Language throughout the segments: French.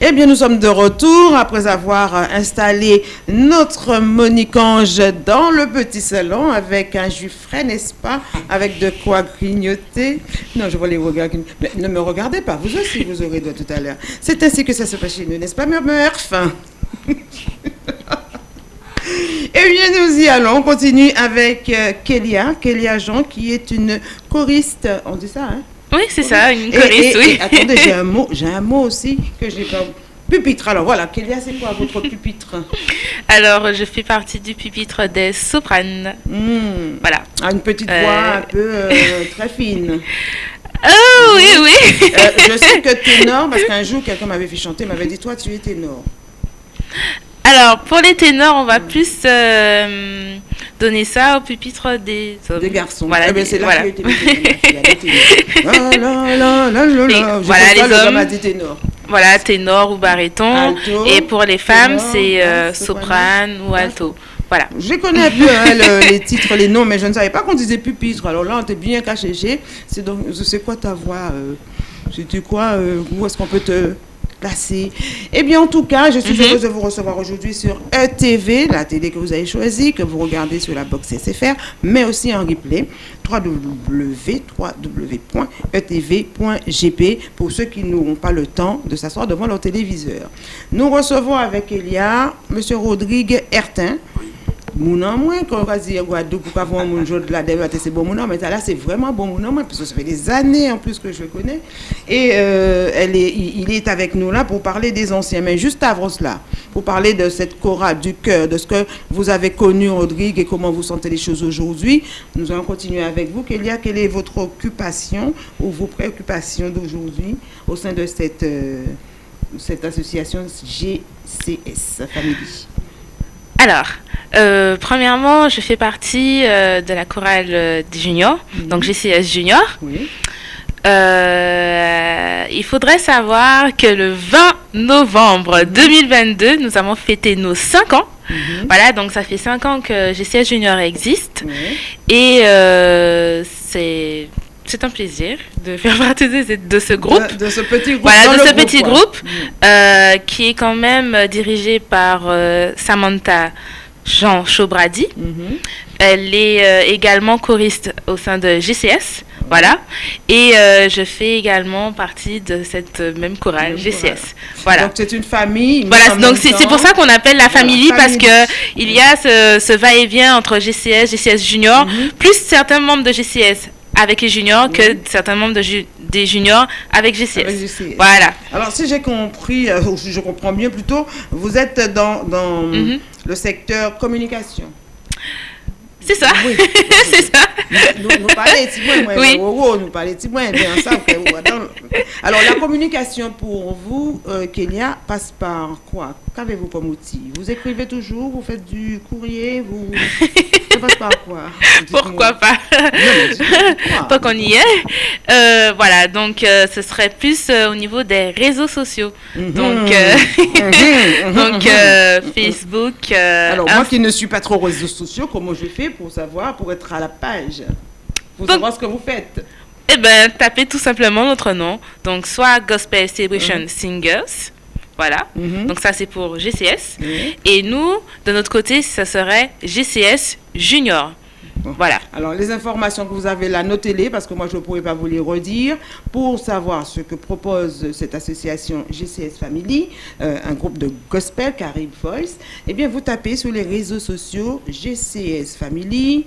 Eh bien, nous sommes de retour après avoir installé notre Monique Ange dans le petit salon avec un jus frais, n'est-ce pas? Avec de quoi grignoter. Non, je vois les regards. Mais ne me regardez pas, vous aussi, vous aurez doigt tout à l'heure. C'est ainsi que ça se passe chez nous, n'est-ce pas, Murmurf Eh bien, nous y allons. On continue avec euh, Kélia, Kélia Jean, qui est une choriste. On dit ça, hein? Oui, c'est ça, une Et- choriste, et- oui. et attendez, j'ai un mot, j'ai un mot aussi que j'ai pas. Pupitre. Alors voilà, Kélia, c'est quoi votre pupitre? Alors, je fais partie du pupitre des sopranes. Hmm. Voilà. Ah, Une petite Euh. voix un peu euh, très fine. Oh, oui, oui. Euh, je sais que ténor, parce qu'un jour, quelqu'un m'avait fait chanter, m'avait dit Toi, tu es ténor. Alors, pour les ténors, on va plus euh, donner ça au pupitre des hommes. Des garçons. Voilà, Eh ben, c'est là voilà. que les hommes. dit ténor. Voilà, ténor ou baryton. Alto, Et pour les femmes, c'est euh, soprane ou alto. Voilà. Je connais un peu hein, le- les titres, les noms, mais je ne savais pas qu'on disait pupitre. Alors là, on t'est bien caché. C'est donc, c'est quoi ta voix euh, C'était quoi euh, Où est-ce qu'on peut te placer Eh bien, en tout cas, je suis Mhm. heureuse de vous recevoir aujourd'hui sur ETV, la télé que vous avez choisie, que vous regardez sur la box SFR, mais aussi en replay www.etv.gp pour ceux qui n'auront pas le temps de s'asseoir devant leur téléviseur. Nous recevons avec Elia M. Rodrigue Hertin. C'est bon mon nom, mais c'est vraiment bon parce que ça fait des années en plus que je connais. Et euh, il est avec nous là pour parler des anciens. Mais juste avant cela, pour parler de cette chorale du cœur, de ce que vous avez connu, Rodrigue, et comment vous sentez les choses aujourd'hui, nous allons continuer avec vous. Quelle est votre occupation ou vos préoccupations d'aujourd'hui au sein de cette, euh, cette association GCS Family? Alors, euh, premièrement, je fais partie euh, de la chorale euh, des juniors, donc GCS Junior. Oui. Euh, il faudrait savoir que le 20 novembre 2022, nous avons fêté nos 5 ans. Mhm. Voilà, donc ça fait 5 ans que GCS Junior existe. Oui. Et c'est c'est un plaisir de faire partie de, ce- de ce groupe. De, de ce petit groupe. Voilà, de ce petit quoi. groupe. Mm. euh, qui est quand même dirigé par euh, Samantha Jean Chobradi. Mhm. Elle est euh, également choriste au sein de GCS. Voilà. Et je fais également partie de cette même chorale Même GCS. chorale. Voilà. Donc c'est une famille. Voilà, donc c'est pour ça qu'on appelle la famille Voilà, parce que il y a ce, ce va-et-vient entre GCS, GCS junior, Mhm. plus certains membres de GCS avec les juniors que certains membres de ju- des juniors avec GCS. Avec GCS. Voilà. Alors si j'ai compris, euh, ou si je comprends bien plutôt, vous êtes dans, dans Mhm. le secteur communication. C'est ça. Oui. c'est ça. nous, nous parlons petit moins, moi, Oui. oh, oh, nous parlons petit moins, oh, Alors la communication pour vous, euh, Kenya, passe par quoi? Qu'avez-vous comme outil? Vous écrivez toujours, vous faites du courrier, vous... Ça passe par quoi Dites-moi. Pourquoi pas? Non. Tant qu'on y est. Euh, voilà, donc euh, ce serait plus euh, au niveau des réseaux sociaux. Mhm. Donc, Mhm, mhm, donc Facebook. Alors, moi qui ne suis pas trop réseaux sociaux, comment je fais pour savoir, pour être à la page? Pour Donc- savoir ce que vous faites Eh ben, tapez tout simplement notre nom. Donc, soit Gospel Celebration. Singers. Voilà. Mhm. Donc, ça, c'est pour GCS. Et nous, de notre côté, ça serait GCS Junior. Bon. Voilà. Alors, les informations que vous avez là, notez-les, parce que moi, je ne pourrais pas vous les redire, pour savoir ce que propose cette association GCS Family, euh, un groupe de gospel, Carib Voice. Eh bien, vous tapez sur les réseaux sociaux GCS Family.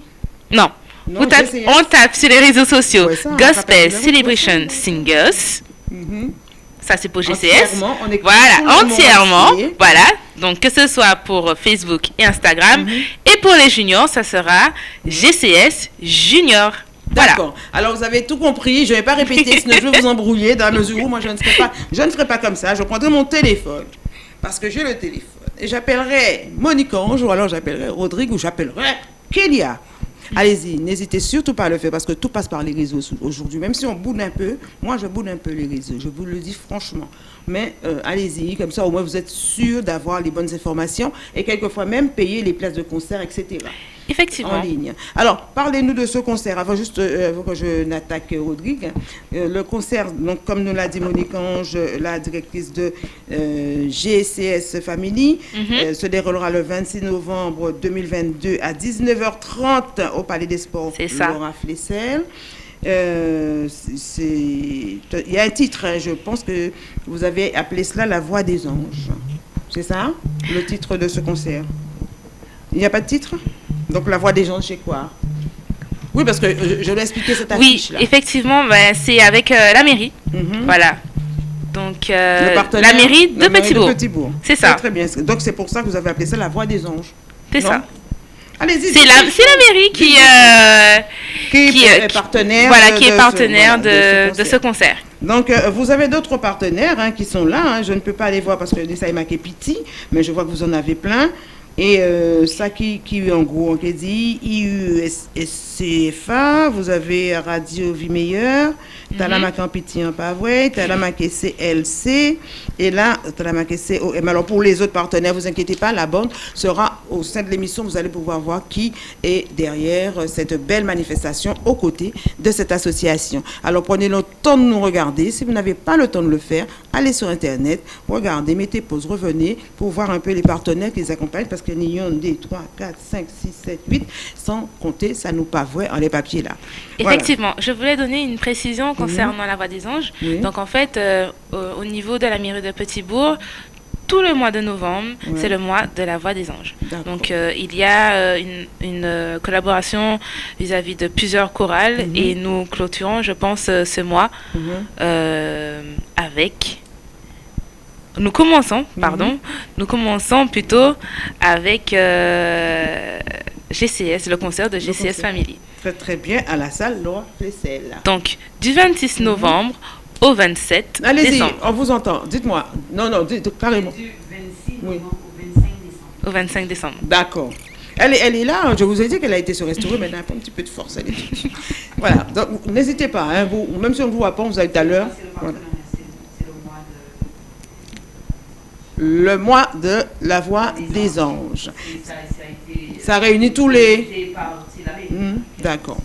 Non. Non, Vous tape- GCS. on tape sur les réseaux sociaux Ouais, ça, on Gospel Celebration. Singers. Mhm. Ça, c'est pour GCS. Entièrement, on Voilà, entièrement. Voilà. Donc, que ce soit pour Facebook et Instagram. Mhm. Et pour les juniors, ça sera GCS Junior. Voilà. D'accord. Alors vous avez tout compris. Je ne vais pas répéter, sinon je vais vous embrouiller dans la mesure où moi je ne ferai pas, je ne ferai pas comme ça. Je prendrai mon téléphone parce que j'ai le téléphone et j'appellerai Monique Ange ou alors j'appellerai Rodrigue ou j'appellerai Kélia. Allez-y, n'hésitez surtout pas à le faire parce que tout passe par les réseaux aujourd'hui. Même si on boude un peu, moi je boude un peu les réseaux. Je vous le dis franchement. Mais euh, allez-y, comme ça au moins vous êtes sûr d'avoir les bonnes informations et quelquefois même payer les places de concert, etc. Effectivement. En ligne. Alors, parlez-nous de ce concert. Avant, juste euh, avant que je n'attaque Rodrigue, euh, le concert, donc, comme nous l'a dit Monique Ange, la directrice de euh, GCS Family, Mhm. se déroulera le 26 novembre 2022 à 19h30 au Palais des Sports. Ça. Laura Flessel. Euh, il y a un titre, hein, je pense que vous avez appelé cela La Voix des Anges. C'est ça, le titre de ce concert? Il n'y a pas de titre? Donc La Voix des Anges, c'est quoi? Oui, parce que je, je l'ai expliqué cette Oui, affiche-là. effectivement, ben, c'est avec euh, la mairie. Mhm. Voilà. Donc, euh, la mairie de Petitbourg. C'est ça. Très bien. Donc c'est pour ça que vous avez appelé ça La Voix des Anges. C'est ça. Allez-y. C'est la, mairie qui, euh, qui, qui, est euh, partenaire. voilà, de- qui est ce- partenaire de, de ce concert. Donc, euh, vous avez d'autres partenaires hein, qui sont là. hein. Je ne peux pas les voir parce que ça est Piti, mais je vois que vous en avez plein. Et euh, ça qui, qui en gros, on dit IUSCFA, vous avez Radio Vie Meilleure, t'as la marqué en Piti en Pavoué, t'as la marqué CLC, et là, t'as la marqué COM. Alors, pour les autres partenaires, vous inquiétez pas, la bande sera au sein de l'émission, vous allez pouvoir voir qui est derrière euh, cette belle manifestation aux côtés de cette association. Alors, prenez le temps de nous regarder. Si vous n'avez pas le temps de le faire, allez sur Internet, regardez, mettez pause, revenez pour voir un peu les partenaires qui les accompagnent parce qu'il des 3, 4, 5, 6, 7, 8, sans compter, ça nous pavoie en les papiers là. Voilà. Effectivement, je voulais donner une précision concernant la Voix des Anges. Oui. Donc en fait, euh, au, au niveau de la mairie de Petitbourg, tout le mois de novembre, Ouais. c'est le mois de la Voix des Anges. Donc euh, il y a euh, une, une, euh, collaboration vis-à-vis de plusieurs chorales Mhm. et nous clôturons, je pense, euh, ce mois Mhm. euh, avec... Nous commençons, pardon, nous commençons plutôt avec euh, GCS, le concert de GCS concert. Family. Très très bien à la salle Laura Flessel. Donc, du 26 novembre au 27 Mhm. Allez-y, on vous entend. Dites-moi. Non, non, dites carrément. Du 26 Oui. novembre au 25 décembre. Au 25 décembre. D'accord. Elle est, elle est là, je vous ai dit qu'elle a été se restaurer, mais elle a un petit peu de force. Elle est... voilà, donc n'hésitez pas, hein, vous, même si on ne vous voit pas, vous avez tout à l'heure. Voilà. partenariat, c'est- c'est le mois de la voix Des anges. Ça, ça a été. Ça réunit tous les. Hmm, D'accord.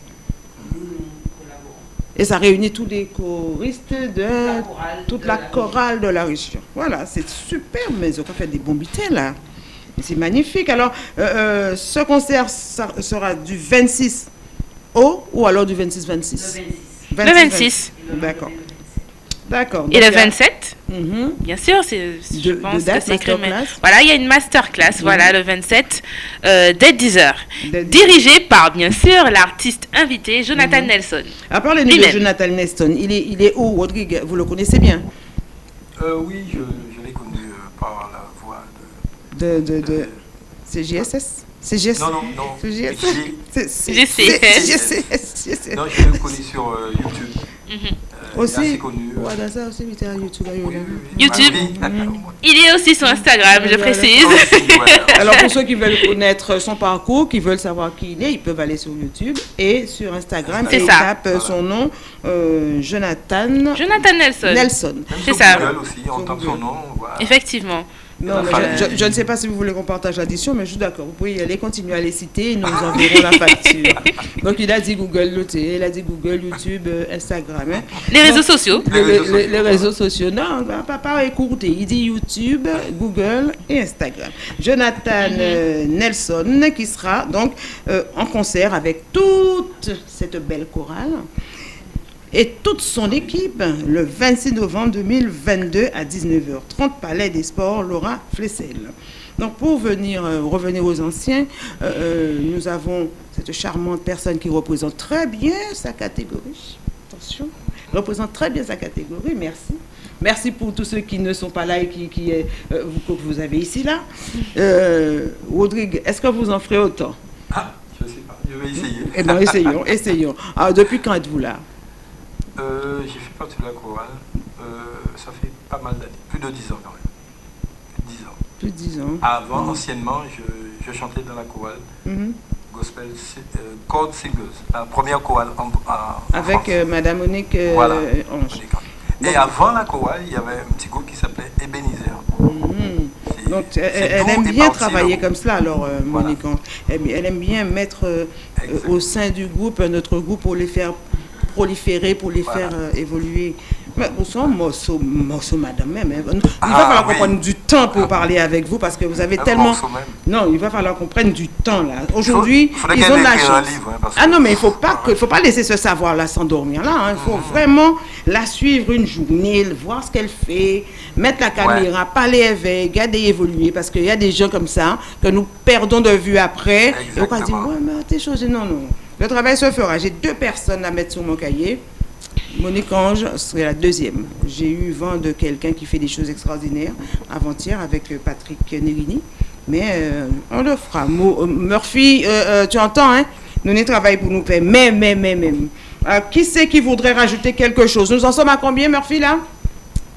Et ça réunit tous les choristes de La chorale toute de la la chorale de la région. Voilà, c'est super, mais ils ont fait des bons butins là. C'est magnifique. Alors, euh, euh, ce concert sera du 26 au ou alors du 26-26 Le 26. Le 26. Et le D'accord. Lendemain, le 27. D'accord. Et le il y a- 27, Mhm. bien sûr, c'est, je De- de pense date, que c'est écrit. mais- masterclass Voilà, il y a une masterclass, voilà, le 27, euh, dès 10h. De- Dirigée par, bien sûr, l'artiste invité Jonathan Mhm. Nelson. À part le de. Jonathan Neston, il est, il est où, Rodrigue? Vous le connaissez bien? Euh, oui, je, je l'ai connu euh, par la voix De, de, de. de... C'est GSS C'est GSS Non, non, non. C'est GSS GCS. Non, je l'ai connu sur euh, YouTube. Il est Aussi assez connu. Ouais, dans ça aussi, il était à YouTube. Ah. Il est aussi sur Instagram, je précise. Ah. Alors, pour ceux qui veulent connaître son parcours, qui veulent savoir qui il est, ils peuvent aller sur YouTube et sur Instagram. C'est et tapent son nom, euh, Jonathan Jonathan Nelson. Nelson. C'est ça. Google aussi, on Sur tape Google. son nom. on voit. Effectivement. Non, mais je, je- je ne sais pas si vous voulez qu'on partage l'addition, mais je suis d'accord. Vous pouvez y aller, continuer à les citer et nous enverrons la facture. Donc, il a dit Google, il a dit Google, YouTube, euh, Instagram. hein. Les réseaux sociaux. Les, Les réseaux les- les sociaux. réseaux sociaux, non, bah, papa écoutez, il dit YouTube, Google et Instagram. Jonathan euh, Nelson qui sera donc euh, en concert avec toute cette belle chorale et toute son équipe le 26 novembre 2022 à 19h30 Palais des Sports Laura Flessel. Donc pour venir euh, revenir aux anciens, euh, euh, nous avons cette charmante personne qui représente très bien sa catégorie. Attention, représente très bien sa catégorie. Merci. Merci pour tous ceux qui ne sont pas là et qui, qui, euh, vous, que vous avez ici là. Rodrigue, est-ce que vous en ferez autant? Ah, je sais pas, je vais essayer. Eh bien, essayons, essayons. Alors, depuis quand êtes-vous là? Euh, j'ai fait partie de la chorale. Euh, ça fait pas mal d'années, plus de 10 ans quand même. 10 ans. Plus de 10 ans. Avant, anciennement, je, je chantais dans la chorale Mhm. gospel euh, chord singers, la première chorale en, en- Avec euh, Madame Monique Voilà. Ange. Et avant la chorale, il y avait un petit groupe qui s'appelait Ebenezer. Mhm. Donc, elle, aime bien travailler le comme cela, alors, Voilà. Monique. Ange. Elle, elle aime bien mettre au sein du groupe, notre groupe, pour les faire proliférer, pour les Voilà. faire euh, évoluer. Mais au son morceau, morceau, madame même. hein. Il va Ah, falloir qu'on oui. prenne du temps pour parler avec vous parce que vous avez Un tellement. Non, il va falloir qu'on prenne du temps là. Aujourd'hui, Il ils ont la chance. livre, hein, Ah non, mais il faut pas que, faut pas laisser ce savoir-là s'endormir là. hein. Il faut vraiment la suivre une journée, voir ce qu'elle fait, mettre la caméra, parler avec, garder évoluer, parce qu'il y a des gens comme ça que nous perdons de vue après. Et on va dire, Exactement. ouais, mais t'es changé. Non, non. Le travail se fera. J'ai deux personnes à mettre sur mon cahier. Monique Ange serait la deuxième. J'ai eu vent de quelqu'un qui fait des choses extraordinaires avant-hier avec euh, Patrick Nerini. Mais euh, on le fera. Euh, Murphy, tu entends, hein? Nous n'y travaillons pour nous payer. Mais, mais, mais, mais. Euh, qui c'est qui voudrait rajouter quelque chose? Nous en sommes à combien, Murphy, là?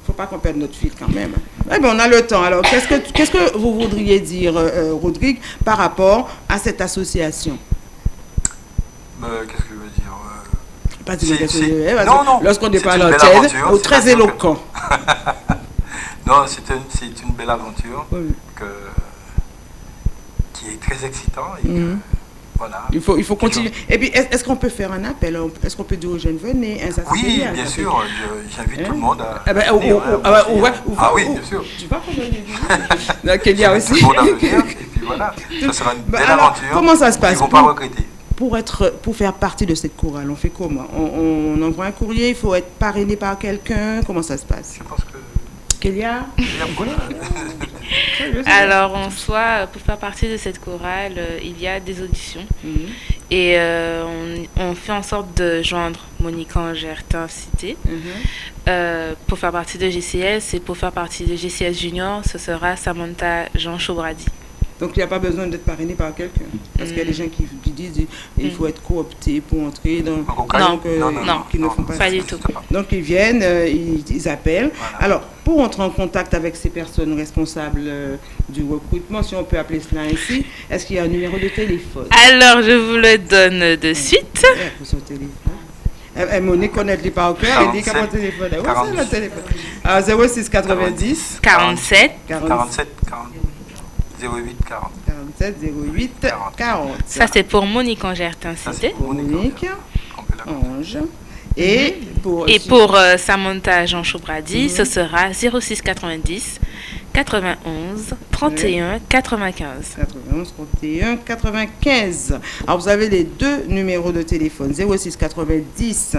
Faut pas qu'on perde notre fil quand même. Eh bien, on a le temps. Alors, qu'est-ce que, vous voudriez dire, Rodrigue, par rapport à cette association? Euh, Qu'est-ce que je veux dire euh, Pas Si, eh, Non, non. Lorsqu'on l'antenne, aventure, ou c'est très éloquent. Non, c'est une, belle aventure Oui. que, qui est très excitant. Et que, Mhm. voilà. Il faut, il faut continuer. Et puis, est- est-ce qu'on peut faire un appel? Est-ce qu'on peut dire aux jeunes, venez, hein, Oui, bien sûr, j'invite Hein tout le monde à. Ah ben, venir, oh, hein, oh, ah ben, hein. ou- Ah oui, ou- bien sûr. Tu vas Donc, il y a aussi. Tout le monde à venir, et puis voilà, ça sera une Bah, belle alors, aventure. comment ça se passe Ils ne vont pas regretter. Pour, être, pour faire partie de cette chorale, on fait comment? On, on envoie un courrier, il faut être parrainé par quelqu'un. Comment ça se passe? Je pense que. Kélia? Alors, en soi, pour faire partie de cette chorale, euh, il y a des auditions. Mhm. Et euh, on, on fait en sorte de joindre Monique Angertin Cité. Mhm. Euh, pour faire partie de GCS et pour faire partie de GCS Junior, ce sera Samantha Jean Chaubradi. Donc, il n'y a pas besoin d'être parrainé par quelqu'un. Parce qu'il y a des gens qui, qui disent il faut être coopté pour entrer dans. Donc, euh, non, non, non, qui ne font non, pas Pas ça du tout. Donc ils viennent, euh, ils, ils appellent. Voilà. Alors, pour entrer en contact avec ces personnes responsables euh, du recrutement, si on peut appeler cela ainsi, est-ce qu'il y a un numéro de téléphone? Alors, je vous le donne de suite. Pour son téléphone. Eh, Monique connaît les par cœur, elle dit qu'à mon 47, téléphone. Ouais, 40. c'est le téléphone. Alors, 06 90 47 47, 40, 08, 40. 47 08 40. 40. Ça, c'est pour Monique Angertin Ça, Cité. c'est pour Monique. Ange. Et pour, Et pour euh, Samantha Jean Chaubradi, Mhm. ce sera 06 90 91 31 95. 91 31 95. Alors vous avez les deux numéros de téléphone 06 90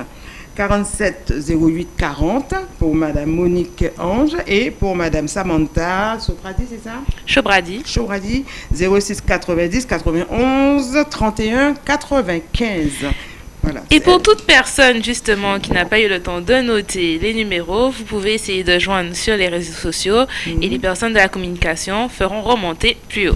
47 08 40 pour Madame Monique Ange et pour Madame Samantha Soprati, c'est ça? Chaubradi. Chouradi 06 90 91 31 95. Voilà. Et pour elle. toute personne justement qui n'a pas eu le temps de noter les numéros, vous pouvez essayer de joindre sur les réseaux sociaux et les personnes de la communication feront remonter plus haut.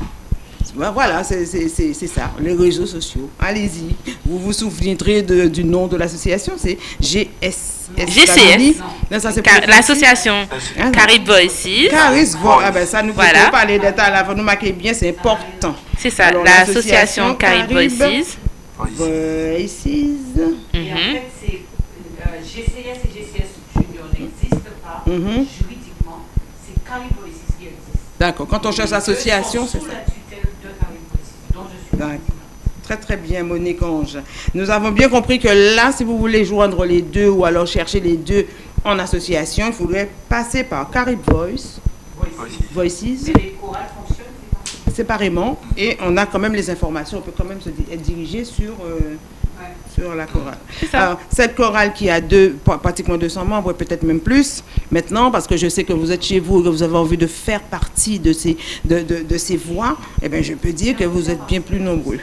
Ben voilà, c'est c'est- c'est- c'est ça, les réseaux sociaux. Allez-y. Vous vous souviendrez de- du nom de l'association, c'est GS. GCS. Non, ça, c'est Car- pour- L'association Carib Voices, Caris Vo- ah ben ça nous Voilà. faut parler d'état là, vous nous marquez bien, c'est important. c'est ça, l'association Carib. Voices. Voices. Et en Mhm. fait, c'est euh, GCS et GCS Junior n'existent pas Mhm. juridiquement. C'est Caripolisis qui existe. D'accord, quand on cherche association, c'est ça. la tutelle de Caripolisis, dont je suis D'accord. présidente. Très très bien, Monique Ange. Nous avons bien compris que là, si vous voulez joindre les deux ou alors chercher les deux en association, il faudrait passer par Carib Voice. Voices. Voices, Mais les chorales fonctionnent séparément. séparément, et on a quand même les informations, on peut quand même se être dirigé sur, euh. Sur la chorale. Alors, cette chorale qui a deux, pra- pratiquement 200 membres, peut-être même plus, maintenant, parce que je sais que vous êtes chez vous et que vous avez envie de faire partie de ces, de, de- de ces voix, eh bien, je peux dire que vous êtes bien plus nombreux.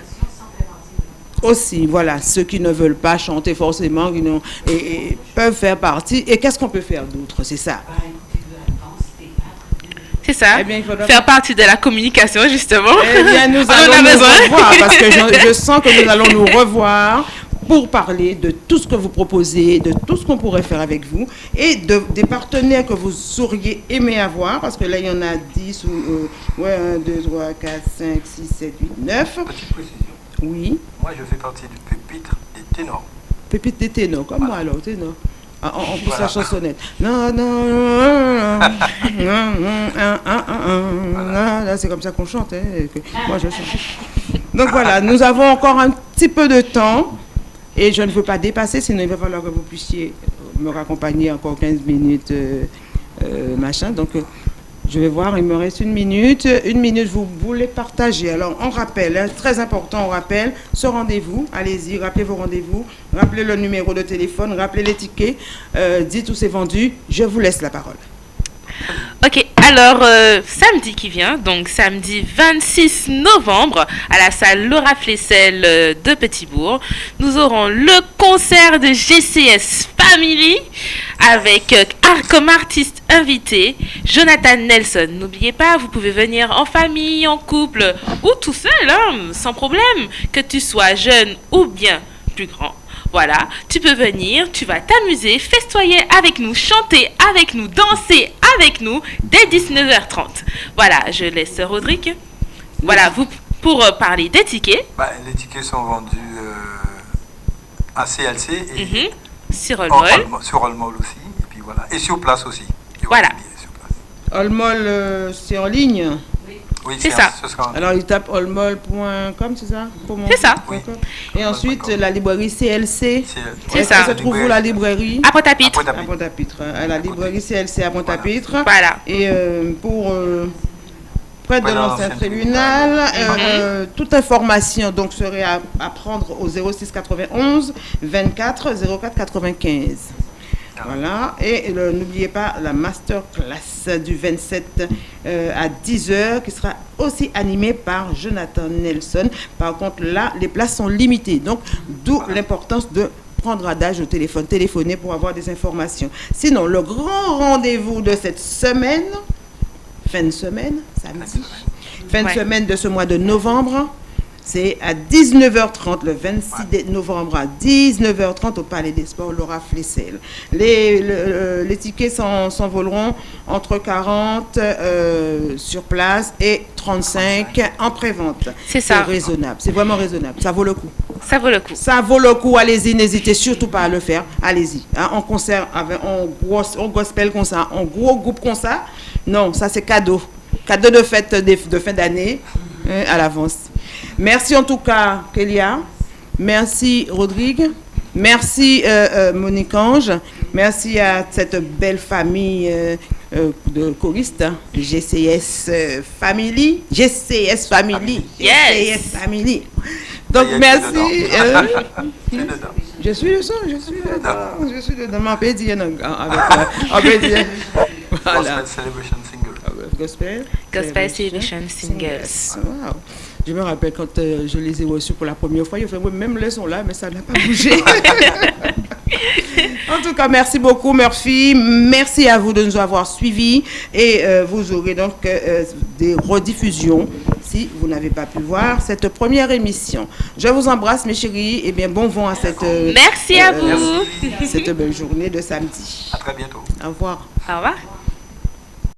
Aussi, voilà, ceux qui ne veulent pas chanter forcément, qui et, et peuvent faire partie. Et qu'est-ce qu'on peut faire d'autre? C'est ça. Bah, écoutez, de la danse, théâtre. C'est ça. Eh bien, il faudra Faire partie de la communication justement. Eh bien, nous On en a allons nous besoin. revoir parce que je, je sens que nous allons nous revoir pour parler de tout ce que vous proposez, de tout ce qu'on pourrait faire avec vous et de, des partenaires que vous auriez aimé avoir parce que là, il y en a 10 ou euh, ouais, 1, 2, 3, 4, 5, 6, 7, 8, 9. Petite précision. Oui. Moi, je fais partie du pupitre des ténors. Pépite des ténors, comme moi alors, ténor. En, en plus, la chansonnette. Non, non, non, non, non, non, non, non, Là, c'est comme ça qu'on chante. hein, et que moi, je chante. Donc voilà, nous avons encore un petit peu de temps. Et je ne veux pas dépasser, sinon il va falloir que vous puissiez me raccompagner encore 15 minutes, euh, euh, machin. Donc, euh, je vais voir, il me reste une minute. Une minute, vous voulez partager. Alors, on rappelle, hein, très important, on rappelle ce rendez-vous. Allez-y, rappelez vos rendez-vous. Rappelez le numéro de téléphone, rappelez les tickets. euh, dites où c'est vendu. Je vous laisse la parole. Ok, alors euh, samedi qui vient, donc samedi 26 novembre, à la salle Laura Flessel euh, de Petitbourg, nous aurons le concert de GCS Family avec euh, comme artiste invité Jonathan Nelson. N'oubliez pas, vous pouvez venir en famille, en couple ou tout seul, hein, sans problème, que tu sois jeune ou bien plus grand. Voilà, tu peux venir, tu vas t'amuser, festoyer avec nous, chanter avec nous, danser avec nous dès 19h30. Voilà, je laisse Rodrigue. Voilà, vous pour euh, parler des tickets Bah, les tickets sont vendus euh, à CLC et mhm, sur en Olmol. All- sur Allmall aussi. Et puis voilà. Et sur place aussi. Voilà. sur place. Euh, c'est en ligne? Oui, C'est ça. Ce sera un- Alors, il tape olmol.com, c'est ça? Comment C'est ça. Oui. Et ensuite, la librairie CLC. c'est- ça. se trouve où la librairie? À Pointe-à-Pitre. Après, À Pointe-à-Pitre. la librairie CLC à Pointe-à-Pitre. Voilà. Et euh, pour euh, près de l'ancien tribunal, euh, Mhm. euh, toute information donc serait à, à prendre au 06 91 24 04 95. Voilà. Et n'oubliez pas la masterclass du 27 euh, à 10h qui sera aussi animée par Jonathan Nelson. Par contre, là, les places sont limitées. Donc, d'où l'importance de prendre adage au téléphone, téléphoner pour avoir des informations. Sinon, le grand rendez-vous de cette semaine, fin de semaine, samedi, fin de Ouais. semaine de ce mois de novembre, c'est à 19h30, le 26 dé- novembre à 19h30 au Palais des Sports, Laura Flessel. Les, le- euh, les tickets s'en- s'envoleront entre 40 euh, sur place et 35 en prévente. C'est ça. raisonnable, c'est vraiment raisonnable, ça vaut le coup. Ça vaut le coup. Ça vaut le coup, allez-y, n'hésitez surtout pas à le faire, allez-y. Hein, en concert, avec, en, gros, en gospel comme ça, en gros groupe comme ça, non, ça c'est cadeau. Cadeau de fête de, de fin d'année hein, à l'avance. Merci en tout cas, Kélia. Merci, Rodrigue. Merci, euh, euh, Monique Ange. Merci à cette belle famille euh, euh, de choristes, GCS Family. GCS Family. Yes. GCS Family. Donc, merci. je suis le son, je suis dedans, je suis dedans. Ma pédie, non, avec la- en pédie. Voilà. Gospel Celebration Single. Gospel. Gospel Celebration Singles. Wow. Je me rappelle quand euh, je les ai reçus pour la première fois, ils ont fait, oui, même les sont là, mais ça n'a pas bougé. en tout cas, merci beaucoup, Murphy. Merci à vous de nous avoir suivis. Et euh, vous aurez donc euh, des rediffusions si vous n'avez pas pu voir cette première émission. Je vous embrasse, mes chéris, et bien bon vent à cette, euh, Merci à euh, vous. cette belle journée de samedi. À très bientôt. Au revoir. Au revoir.